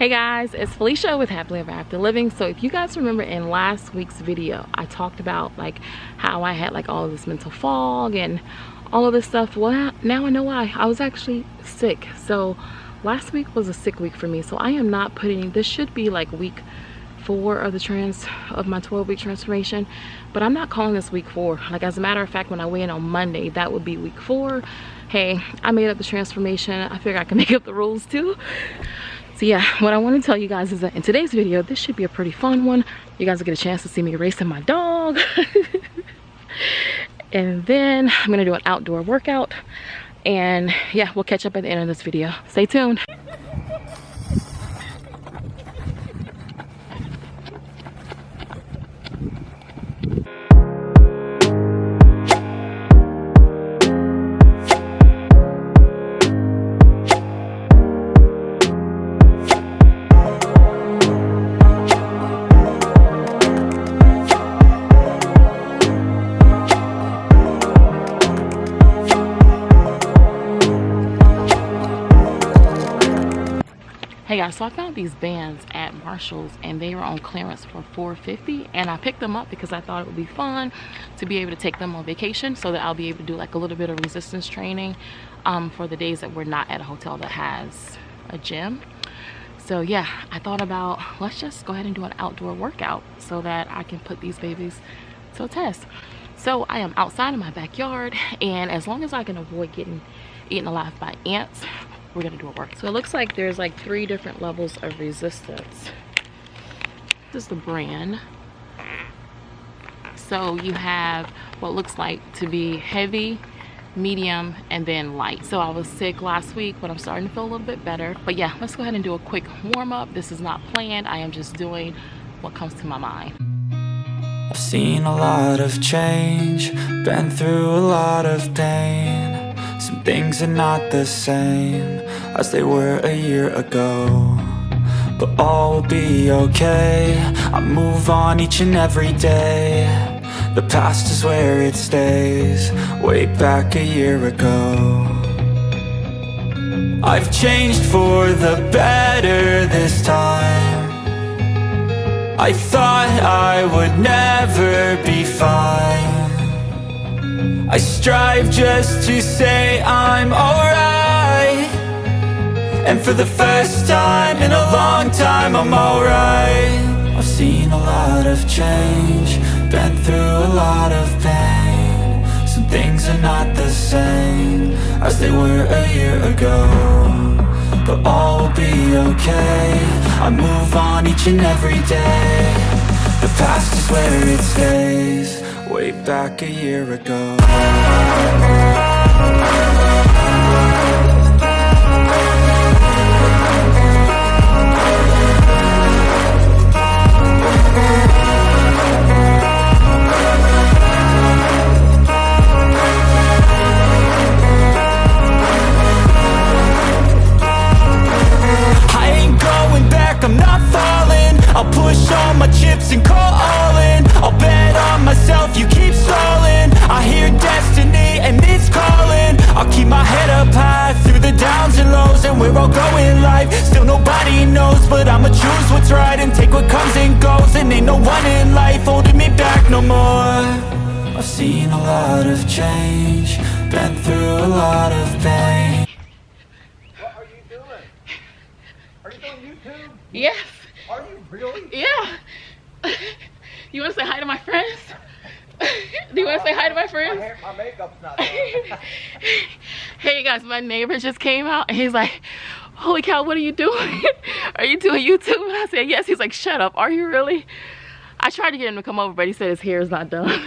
Hey guys, it's Felicia with Happily Ever After Living. So if you guys remember in last week's video, I talked about like how I had like all of this mental fog and all of this stuff. Well, now I know why. I was actually sick. So last week was a sick week for me. So I am not putting, this should be like week four of the trans of my 12 week transformation but i'm not calling this week four like as a matter of fact when i weigh in on monday that would be week four hey i made up the transformation i figure i can make up the rules too so yeah what i want to tell you guys is that in today's video this should be a pretty fun one. You guys will get a chance to see me racing my dog. And then i'm gonna do an outdoor workout. And yeah we'll catch up at the end of this video. Stay tuned guys so i found these bands at marshall's and they were on clearance for 450 and i picked them up because i thought it would be fun to be able to take them on vacation so that i'll be able to do like a little bit of resistance training um, for the days that we're not at a hotel that has a gym. So yeah i thought about let's just go ahead and do an outdoor workout so that i can put these babies to a test. So i am outside in my backyard and as long as i can avoid getting eaten alive by ants we're gonna do a work. So it looks like there's like three different levels of resistance. This is the brand. So you have what looks like to be heavy medium and then light. So i was sick last week but i'm starting to feel a little bit better. But yeah let's go ahead and do a quick warm-up. This is not planned. I am just doing what comes to my mind. I've seen a lot of change, been through a lot of pain some things are not the same as they were a year ago But all will be okay, I move on each and every day. The past is where it stays, way back a year ago. I've changed for the better this time. I thought I would never be fine I strive just to say I'm alright. And for the first time in a long time I'm alright. I've seen a lot of change Been through a lot of pain. Some things are not the same As they were a year ago But all will be okay. I move on each and every day The past is where it stays. Way back a year ago Yes. Are you really? Yeah. you want to say hi to my friends? Do you want to say hi to my friends? My, hair, my makeup's not Hey guys, my neighbor just came out and he's like, holy cow, what are you doing? are you doing YouTube? And I said, yes. He's like, shut up. Are you really? I tried to get him to come over, but he said his hair is not done.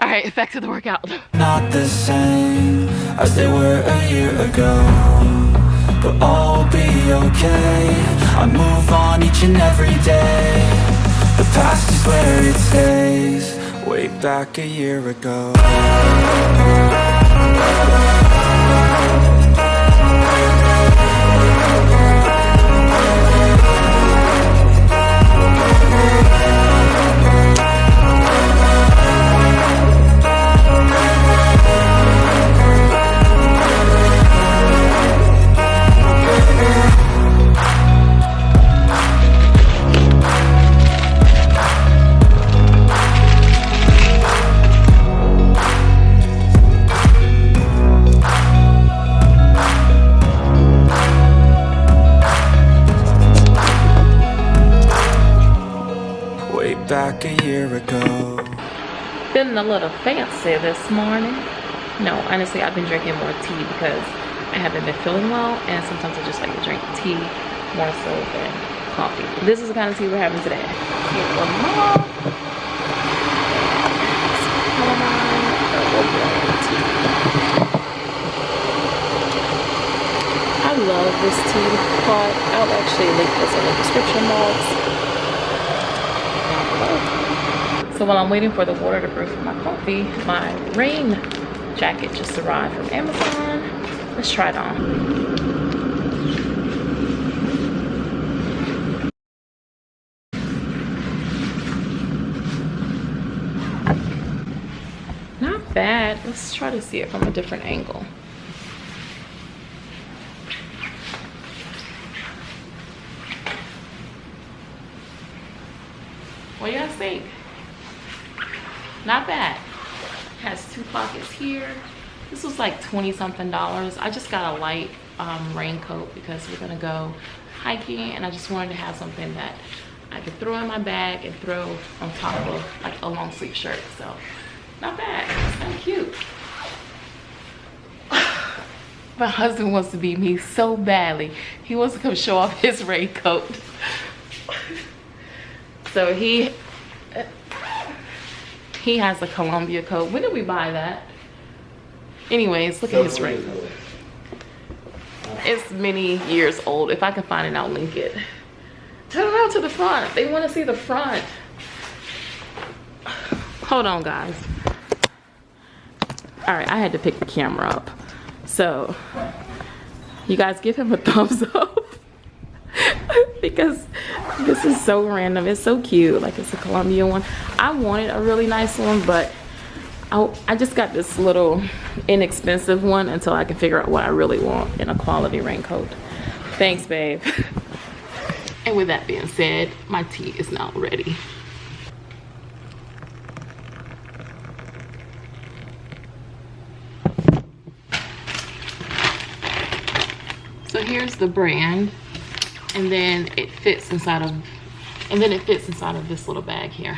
All right, back to the workout. Not the same as they were a year ago but all will be okay I move on each and every day The past is where it stays Way back a year ago Feeling a little fancy this morning. No, honestly, I've been drinking more tea because I haven't been feeling well and sometimes I just like to drink tea more so than coffee. This is the kind of tea we're having today. I love this tea pot. I'll actually link this in the description box. So while I'm waiting for the water to brew for my coffee, my rain jacket just arrived from Amazon. Let's try it on. Not bad. Let's try to see it from a different angle. What do you guys think? Not bad. Has two pockets here. This was like 20 something dollars. I just got a light um, raincoat because we're gonna go hiking and I just wanted to have something that I could throw in my bag and throw on top of like a long sleeve shirt. So not bad, of cute. my husband wants to be me so badly. He wants to come show off his raincoat. so he he has a Columbia coat. When did we buy that? Anyways, look at his ring. It's many years old. If I can find it, I'll link it. Turn around to the front. They want to see the front. Hold on, guys. All right, I had to pick the camera up. So, you guys give him a thumbs up. because this is so random. It's so cute. Like, it's a Columbia one. I wanted a really nice one, but I, I just got this little inexpensive one until I can figure out what I really want in a quality raincoat. Thanks, babe. and with that being said, my tea is now ready. So here's the brand and then it fits inside of and then it fits inside of this little bag here.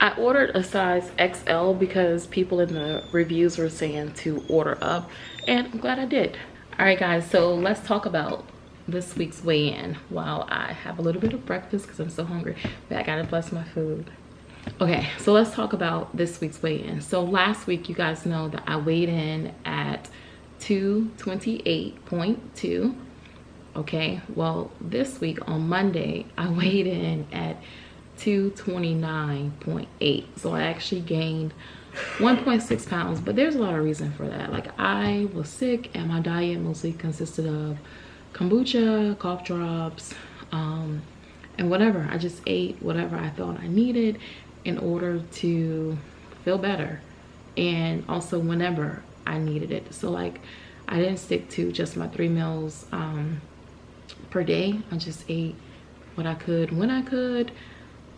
I ordered a size XL because people in the reviews were saying to order up and I'm glad I did. All right guys, so let's talk about this week's weigh-in while I have a little bit of breakfast because I'm so hungry. But I gotta bless my food. Okay, so let's talk about this week's weigh-in. So last week, you guys know that I weighed in at 228.2. Okay, well, this week on Monday, I weighed in at 229.8 so i actually gained 1.6 pounds but there's a lot of reason for that. Like i was sick and my diet mostly consisted of kombucha cough drops um, and whatever. I just ate whatever i thought i needed in order to feel better and also whenever i needed it. So like i didn't stick to just my three meals um, per day. I just ate what i could when i could.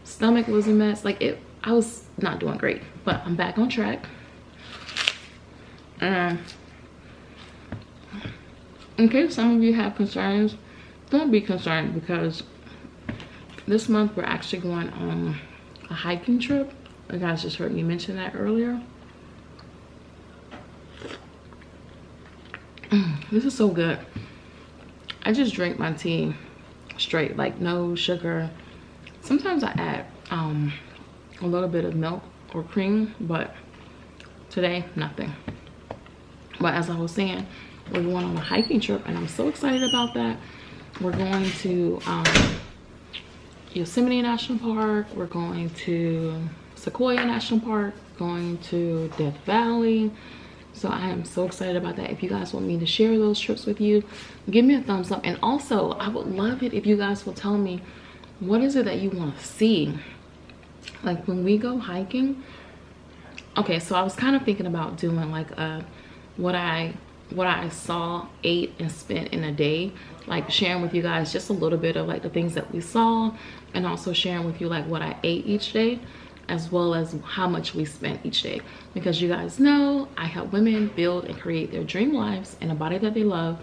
Stomach was a mess. Like it i was not doing great but i'm back on track. Um in case some of you have concerns don't be concerned because this month we're actually going on a hiking trip. You guys just heard me mention that earlier. This is so good i just drink my tea straight like no sugar. Sometimes i add um a little bit of milk or cream but today nothing. But as i was saying we're going on a hiking trip and i'm so excited about that. We're going to um, yosemite national park we're going to sequoia national park going to death valley so i am so excited about that. If you guys want me to share those trips with you give me a thumbs up. And also i would love it if you guys will tell me what is it that you want to see? Like when we go hiking okay so i was kind of thinking about doing like a what i what i saw ate and spent in a day. Like sharing with you guys just a little bit of like the things that we saw and also sharing with you like what i ate each day as well as how much we spent each day. Because you guys know i help women build and create their dream lives in a body that they love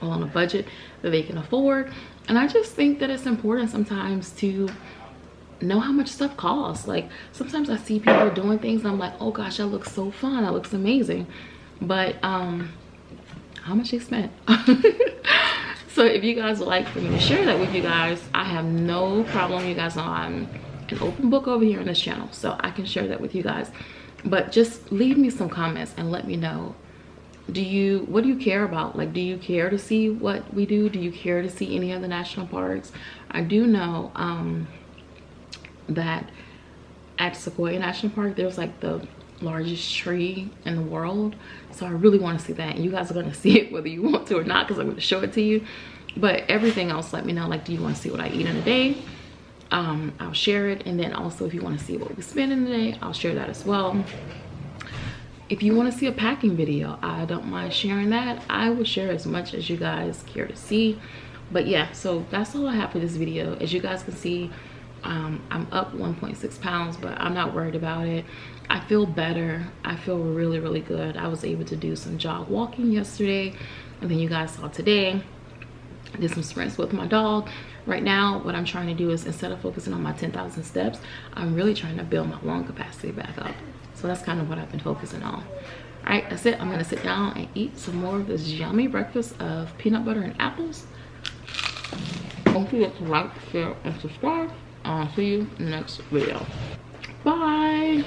all on a budget that they can afford. And i just think that it's important sometimes to know how much stuff costs. Like sometimes i see people doing things and i'm like oh gosh that looks so fun. That looks amazing. But um how much they spent so if you guys would like for me to share that with you guys i have no problem you guys know i'm an open book over here on this channel so i can share that with you guys but just leave me some comments and let me know do you what do you care about like do you care to see what we do do you care to see any of the national parks i do know um that at Sequoia National Park, there's like the largest tree in the world. So I really want to see that. And you guys are going to see it whether you want to or not because I'm going to show it to you. But everything else, let me know. Like, do you want to see what I eat in a day? Um, I'll share it. And then also if you want to see what we spend in a day, I'll share that as well. If you want to see a packing video, I don't mind sharing that. I will share as much as you guys care to see. But yeah, so that's all I have for this video. As you guys can see, um, i'm up 1.6 pounds but i'm not worried about it i feel better i feel really really good i was able to do some jog walking yesterday and then you guys saw today did some sprints with my dog right now what i'm trying to do is instead of focusing on my 10,000 steps i'm really trying to build my lung capacity back up. So that's kind of what i've been focusing on. All right that's it. I'm gonna sit down and eat some more of this yummy breakfast of peanut butter and apples. Don't forget to like share and subscribe. I'll see you next video. Bye.